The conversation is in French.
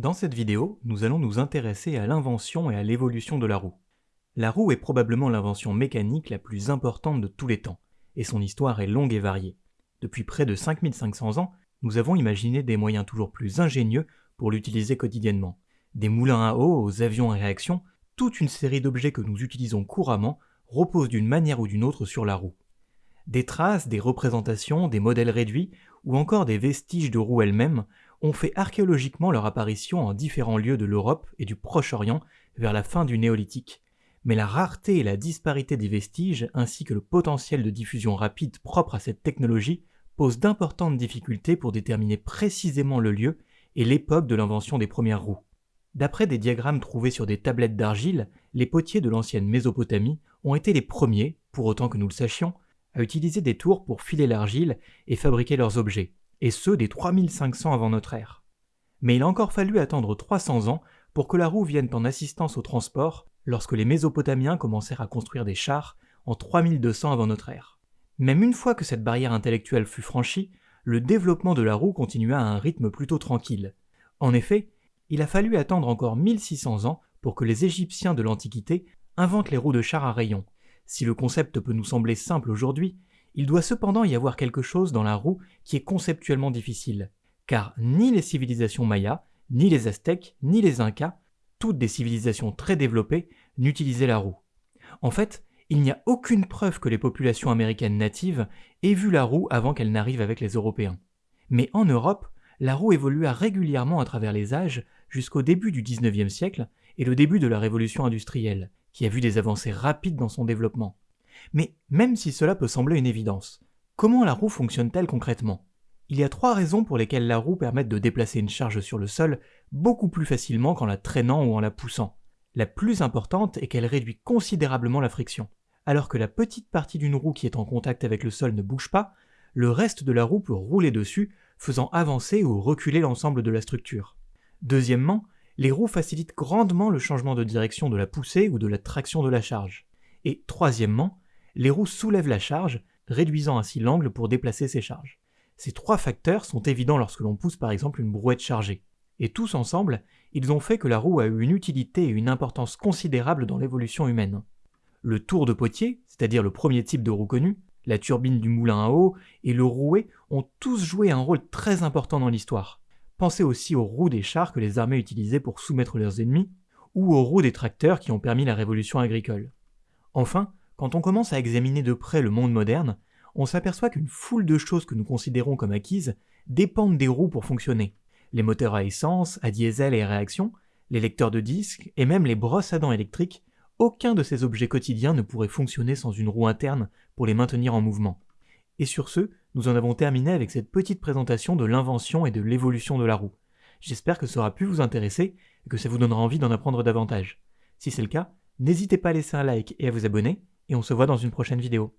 Dans cette vidéo, nous allons nous intéresser à l'invention et à l'évolution de la roue. La roue est probablement l'invention mécanique la plus importante de tous les temps, et son histoire est longue et variée. Depuis près de 5500 ans, nous avons imaginé des moyens toujours plus ingénieux pour l'utiliser quotidiennement. Des moulins à eau aux avions à réaction, toute une série d'objets que nous utilisons couramment reposent d'une manière ou d'une autre sur la roue. Des traces, des représentations, des modèles réduits, ou encore des vestiges de roues elles-mêmes ont fait archéologiquement leur apparition en différents lieux de l'Europe et du Proche-Orient vers la fin du néolithique. Mais la rareté et la disparité des vestiges, ainsi que le potentiel de diffusion rapide propre à cette technologie, posent d'importantes difficultés pour déterminer précisément le lieu et l'époque de l'invention des premières roues. D'après des diagrammes trouvés sur des tablettes d'argile, les potiers de l'ancienne Mésopotamie ont été les premiers, pour autant que nous le sachions, à utiliser des tours pour filer l'argile et fabriquer leurs objets et ceux des 3500 avant notre ère. Mais il a encore fallu attendre 300 ans pour que la roue vienne en assistance au transport lorsque les Mésopotamiens commencèrent à construire des chars en 3200 avant notre ère. Même une fois que cette barrière intellectuelle fut franchie, le développement de la roue continua à un rythme plutôt tranquille. En effet, il a fallu attendre encore 1600 ans pour que les Égyptiens de l'Antiquité inventent les roues de chars à rayons. Si le concept peut nous sembler simple aujourd'hui, il doit cependant y avoir quelque chose dans la roue qui est conceptuellement difficile, car ni les civilisations mayas, ni les aztèques, ni les incas, toutes des civilisations très développées, n'utilisaient la roue. En fait, il n'y a aucune preuve que les populations américaines natives aient vu la roue avant qu'elle n'arrive avec les Européens. Mais en Europe, la roue évolua régulièrement à travers les âges jusqu'au début du XIXe siècle et le début de la révolution industrielle, qui a vu des avancées rapides dans son développement. Mais même si cela peut sembler une évidence, comment la roue fonctionne-t-elle concrètement? Il y a trois raisons pour lesquelles la roue permet de déplacer une charge sur le sol beaucoup plus facilement qu'en la traînant ou en la poussant. La plus importante est qu'elle réduit considérablement la friction. Alors que la petite partie d'une roue qui est en contact avec le sol ne bouge pas, le reste de la roue peut rouler dessus, faisant avancer ou reculer l'ensemble de la structure. Deuxièmement, les roues facilitent grandement le changement de direction de la poussée ou de la traction de la charge. Et troisièmement, les roues soulèvent la charge, réduisant ainsi l'angle pour déplacer ces charges. Ces trois facteurs sont évidents lorsque l'on pousse par exemple une brouette chargée. Et tous ensemble, ils ont fait que la roue a eu une utilité et une importance considérable dans l'évolution humaine. Le tour de potier, c'est-à-dire le premier type de roue connu, la turbine du moulin à eau et le rouet ont tous joué un rôle très important dans l'histoire. Pensez aussi aux roues des chars que les armées utilisaient pour soumettre leurs ennemis, ou aux roues des tracteurs qui ont permis la révolution agricole. Enfin, quand on commence à examiner de près le monde moderne, on s'aperçoit qu'une foule de choses que nous considérons comme acquises dépendent des roues pour fonctionner. Les moteurs à essence, à diesel et à réaction, les lecteurs de disques et même les brosses à dents électriques, aucun de ces objets quotidiens ne pourrait fonctionner sans une roue interne pour les maintenir en mouvement. Et sur ce, nous en avons terminé avec cette petite présentation de l'invention et de l'évolution de la roue. J'espère que ça aura pu vous intéresser et que ça vous donnera envie d'en apprendre davantage. Si c'est le cas, n'hésitez pas à laisser un like et à vous abonner, et on se voit dans une prochaine vidéo.